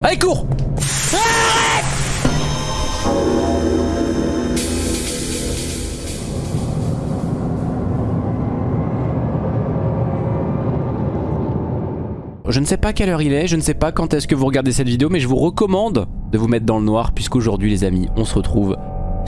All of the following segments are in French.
Allez, cours. Je ne sais pas quelle heure il est, je ne sais pas quand est-ce que vous regardez cette vidéo, mais je vous recommande de vous mettre dans le noir, puisqu'aujourd'hui les amis, on se retrouve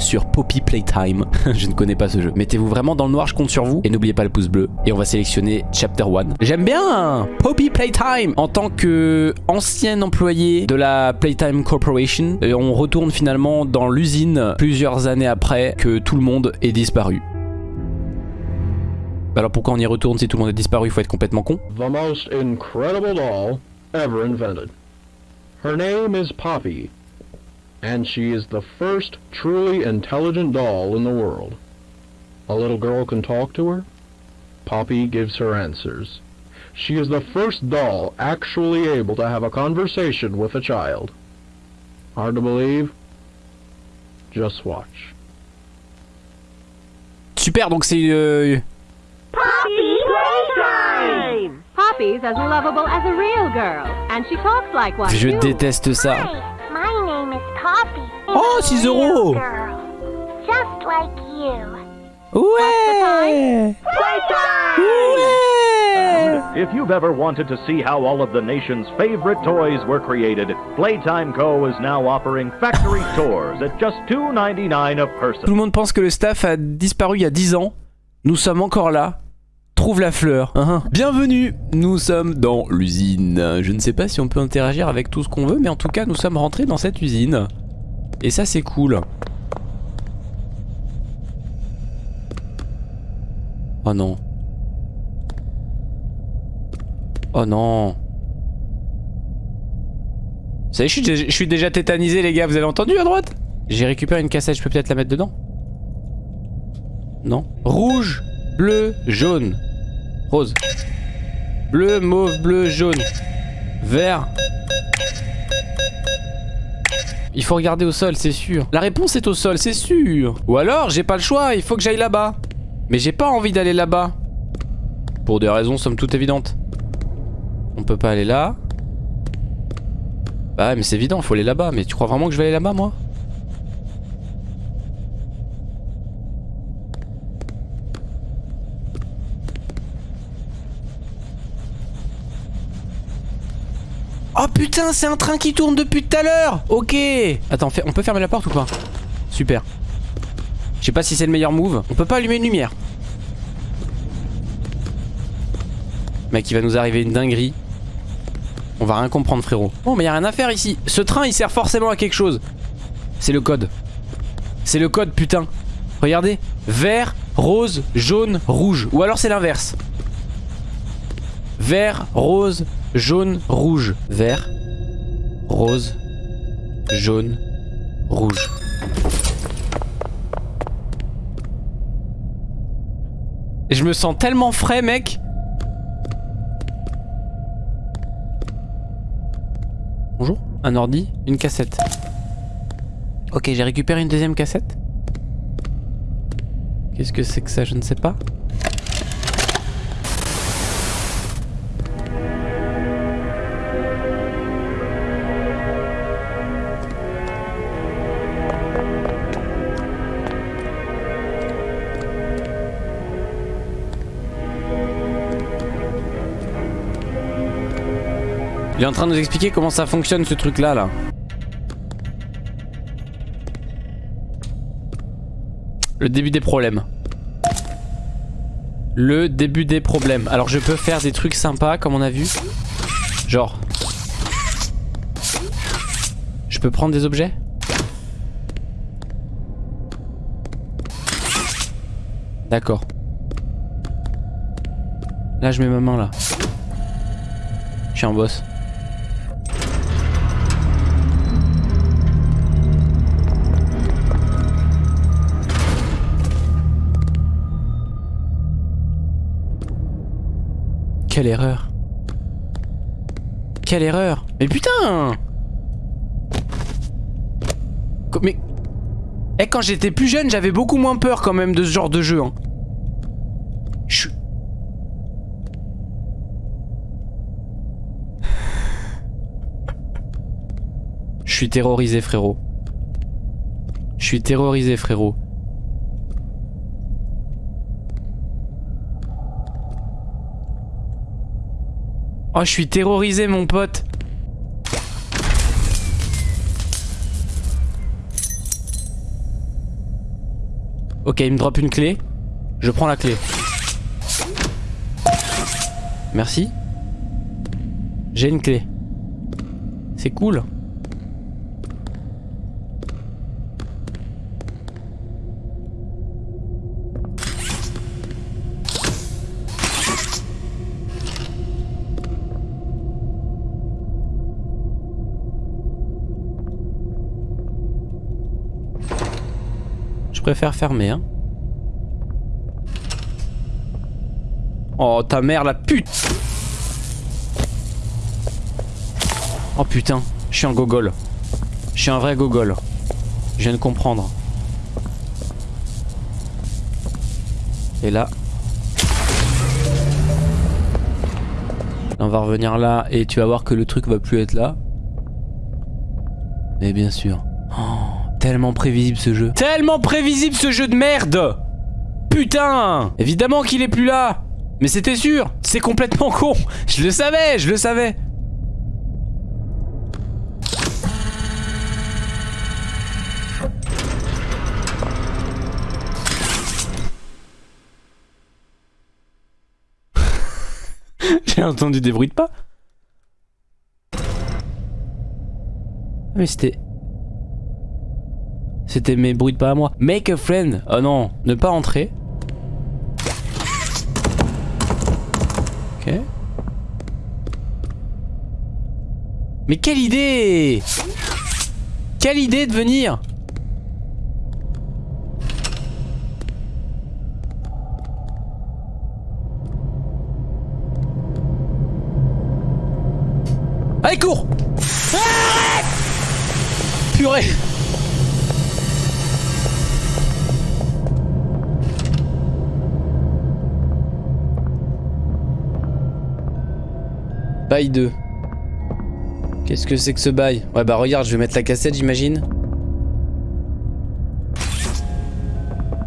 sur Poppy Playtime. je ne connais pas ce jeu. Mettez-vous vraiment dans le noir, je compte sur vous. Et n'oubliez pas le pouce bleu. Et on va sélectionner Chapter 1. J'aime bien Poppy Playtime En tant que ancien employé de la Playtime Corporation, euh, on retourne finalement dans l'usine plusieurs années après que tout le monde est disparu. Alors pourquoi on y retourne si tout le monde est disparu? Il faut être complètement con. The most incredible doll ever invented. Her name is Poppy, and she is the first truly intelligent doll in the world. A little girl can talk to her. Poppy gives her answers. She is the first doll actually able to have a conversation with a child. Hard to believe? Just watch. Super, donc c'est... Euh... Poppy Playtime! Poppy's as lovable as a real girl, and she talks like one. Je déteste ça. Oh, I'm a 6 real euros. girl, Just like you. Ouais Ouais If you've ever wanted to see how all of the nation's favorite toys were created, Playtime Co. is now offering factory tours at just $2.99 a Tout person. le monde pense que le staff a disparu il y a 10 ans. Nous sommes encore là. Trouve la fleur. Hein. Bienvenue, nous sommes dans l'usine. Je ne sais pas si on peut interagir avec tout ce qu'on veut, mais en tout cas, nous sommes rentrés dans cette usine. Et ça, c'est cool. Oh non. Oh non. Y est, je suis, déjà, je suis déjà tétanisé, les gars. Vous avez entendu à droite? J'ai récupéré une cassette, je peux peut-être la mettre dedans Non. Rouge, bleu, jaune. Rose. Bleu, mauve, bleu, jaune. Vert. Il faut regarder au sol, c'est sûr. La réponse est au sol, c'est sûr. Ou alors, j'ai pas le choix, il faut que j'aille là-bas. Mais j'ai pas envie d'aller là-bas. Pour des raisons somme toute évidentes. On peut pas aller là. Bah mais c'est évident, faut aller là-bas. Mais tu crois vraiment que je vais aller là-bas, moi? Oh putain, c'est un train qui tourne depuis tout à l'heure Ok Attends, on peut fermer la porte ou pas? Super. Je sais pas si c'est le meilleur move. On peut pas allumer une lumière. Mec, il va nous arriver une dinguerie. On va rien comprendre, frérot. Oh, mais y a rien à faire ici. Ce train, il sert forcément à quelque chose. C'est le code. C'est le code, putain. Regardez. Vert, rose, jaune, rouge. Ou alors c'est l'inverse. Vert, rose, jaune, rouge. Vert, rose, jaune, rouge. Et je me sens tellement frais, mec. Bonjour, un ordi, une cassette. Ok, j'ai récupéré une deuxième cassette. Qu'est-ce que c'est que ça Je ne sais pas. Il est en train de nous expliquer comment ça fonctionne ce truc là là. Le début des problèmes. Le début des problèmes. Alors je peux faire des trucs sympas comme on a vu. Genre. Je peux prendre des objets? D'accord. Là je mets ma main là. Je suis un boss. Quelle erreur. Quelle erreur. Mais putain Mais... Eh, quand j'étais plus jeune, j'avais beaucoup moins peur quand même de ce genre de jeu. Hein. Je. Je suis terrorisé frérot. Je suis terrorisé frérot. Oh, je suis terrorisé, mon pote. Ok, il me drop une clé. Je prends la clé. Merci. J'ai une clé. C'est cool. Préfère fermer, hein. Oh, ta mère, la pute Oh putain, je suis un gogol. Je suis un vrai gogol. Je viens de comprendre. Et là... On va revenir là et tu vas voir que le truc va plus être là. Mais bien sûr. Tellement prévisible ce jeu. Tellement prévisible ce jeu de merde. Putain. Évidemment qu'il est plus là. Mais c'était sûr. C'est complètement con. Je le savais, je le savais. J'ai entendu des bruits de pas. Ah, mais c'était... C'était mes bruits de pas à moi. Make a friend. Oh non, ne pas entrer. Ok. Mais quelle idée Quelle idée de venir Allez, cours Purée Bail 2. Qu'est-ce que c'est que ce bail? Ouais bah regarde, je vais mettre la cassette j'imagine.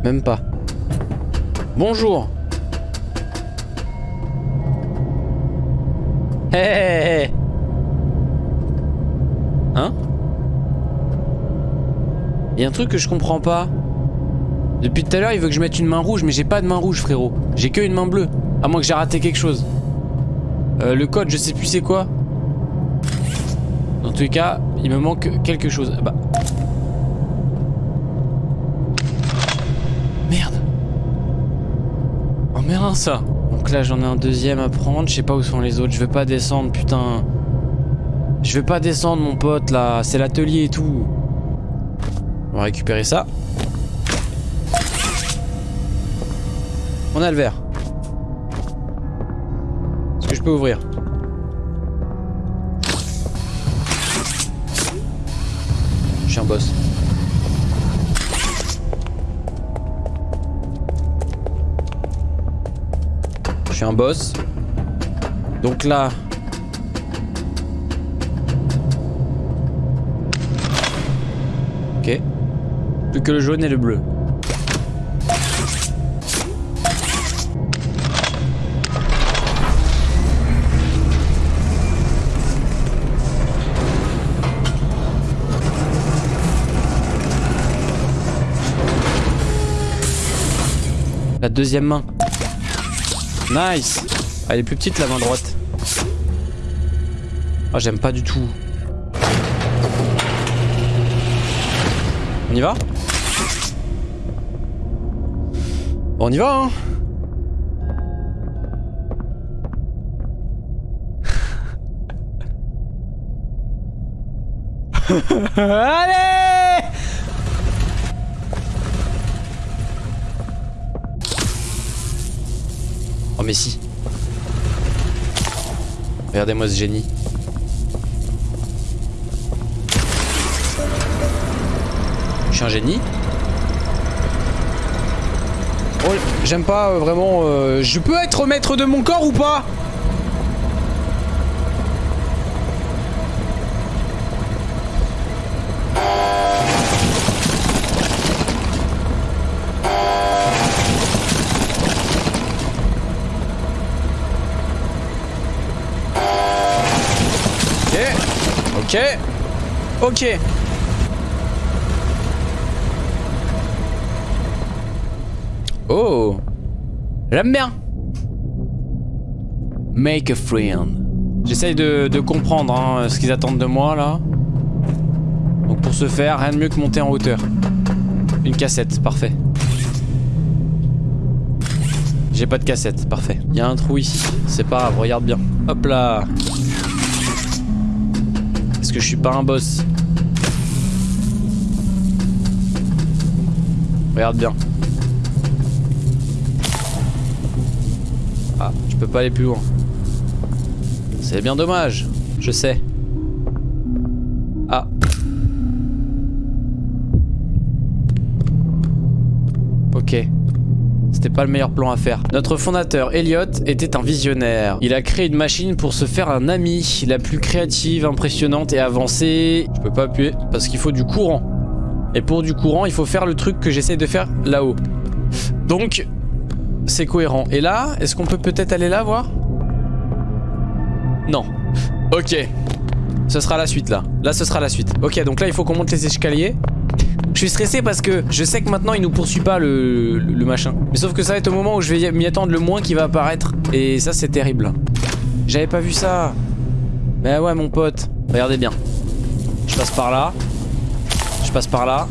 Même pas. Bonjour Hé hé hé Hein? Il y a un truc que je comprends pas. Depuis tout à l'heure, il veut que je mette une main rouge, mais j'ai pas de main rouge, frérot. J'ai que une main bleue. À moins que j'ai raté quelque chose. Euh, le code, je sais plus c'est quoi. Dans tous les cas, il me manque quelque chose. Bah. Merde. Oh merde ça. Donc là, j'en ai un deuxième à prendre. Je sais pas où sont les autres. Je vais pas descendre, putain. Je vais pas descendre, mon pote, là. C'est l'atelier et tout. On va récupérer ça. On a le verre. Je peux ouvrir Je suis un boss. Je suis un boss. Donc là... Ok. Plus que le jaune et le bleu. Deuxième main. Nice Elle est plus petite la main droite. Oh j'aime pas du tout. On y va? On y va hein Allez Oh mais si. Regardez-moi ce génie. Je suis un génie. Oh, j'aime pas euh, vraiment... euh, Je peux être maître de mon corps ou pas? Ok. Oh. J'aime bien. Make a friend. J'essaye de, comprendre hein, ce qu'ils attendent de moi là. Donc pour ce faire, rien de mieux que monter en hauteur. Une cassette, parfait. J'ai pas de cassette, parfait. Il y a un trou ici, c'est pas grave, regarde bien. Hop là. Est-ce que je suis pas un boss? Regarde bien. Ah, je peux pas aller plus loin. C'est bien dommage, je sais. Ah. Ok. C'était pas le meilleur plan à faire. Notre fondateur, Elliot, était un visionnaire. Il a créé une machine pour se faire un ami, la plus créative, impressionnante et avancée. Je peux pas appuyer parce qu'il faut du courant. Et pour du courant, il faut faire le truc que j'essaie de faire là-haut. Donc, c'est cohérent. Et là, est-ce qu'on peut peut-être aller là voir? Non. Ok. Ce sera la suite là. Là, ce sera la suite. Ok, donc là, il faut qu'on monte les escaliers. Je suis stressé parce que je sais que maintenant il nous poursuit pas le, machin. Mais sauf que ça va être au moment où je vais m'y attendre le moins qui va apparaître. Et ça c'est terrible. J'avais pas vu ça. Mais ouais mon pote. Regardez bien. Je passe par là. Je passe par là.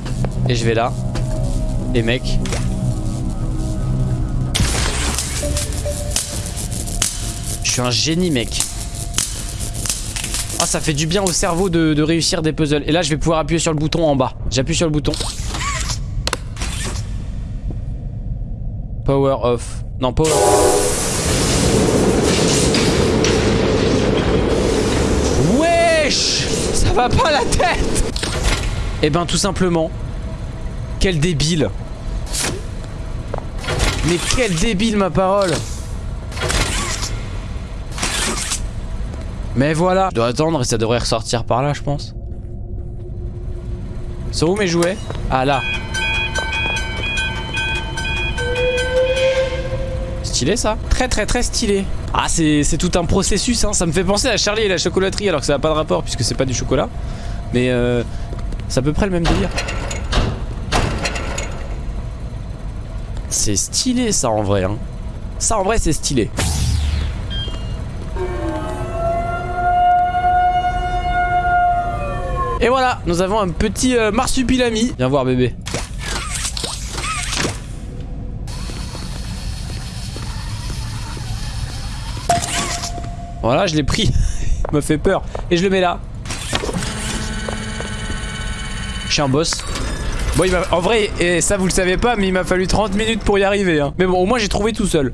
Et je vais là. Et mec. Je suis un génie mec. Ah ça fait du bien au cerveau de, réussir des puzzles Et là je vais pouvoir appuyer sur le bouton en bas J'appuie sur le bouton Power off Non power Wesh Ça va pas la tête Eh ben tout simplement Quel débile. Mais quel débile ma parole. Mais voilà. Je dois attendre et ça devrait ressortir par là je pense. C'est où mes jouets? Ah là. Stylé ça? Très très très stylé. Ah c'est tout un processus hein. Ça me fait penser à Charlie et la chocolaterie Alors que ça n'a pas de rapport puisque c'est pas du chocolat. Mais euh, c'est à peu près le même délire C'est stylé ça en vrai hein. Ça en vrai c'est stylé Et voilà, nous avons un petit euh, marsupilami. Viens voir bébé. Voilà, je l'ai pris. Il me fait peur. Et je le mets là. Je suis un boss. Bon, il en vrai, et ça vous le savez pas, mais il m'a fallu 30 minutes pour y arriver. Hein. Mais bon, au moins j'ai trouvé tout seul.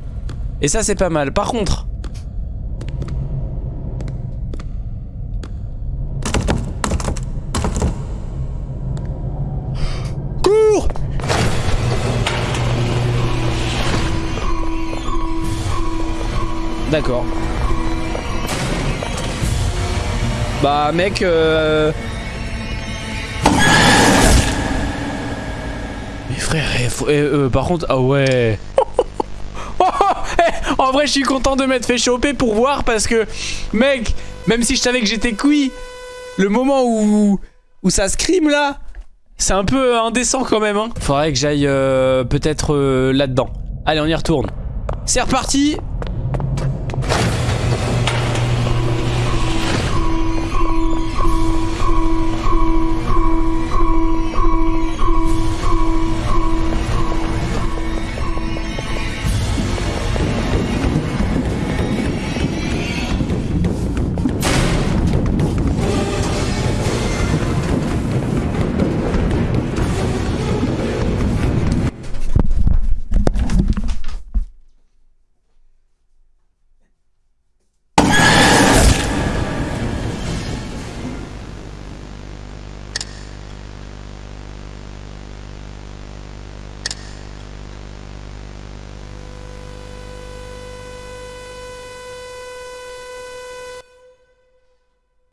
Et ça, c'est pas mal. Par contre, D'accord. Bah mec euh... frère, eh, faut... eh, euh, par contre, ah ouais. Eh, en vrai je suis content de m'être fait choper pour voir parce que mec, même si je savais que j'étais cuit, le moment où, où ça scrime là, c'est un peu indécent quand même. Hein. Faudrait que j'aille euh, peut-être euh, là-dedans. Allez on y retourne. C'est reparti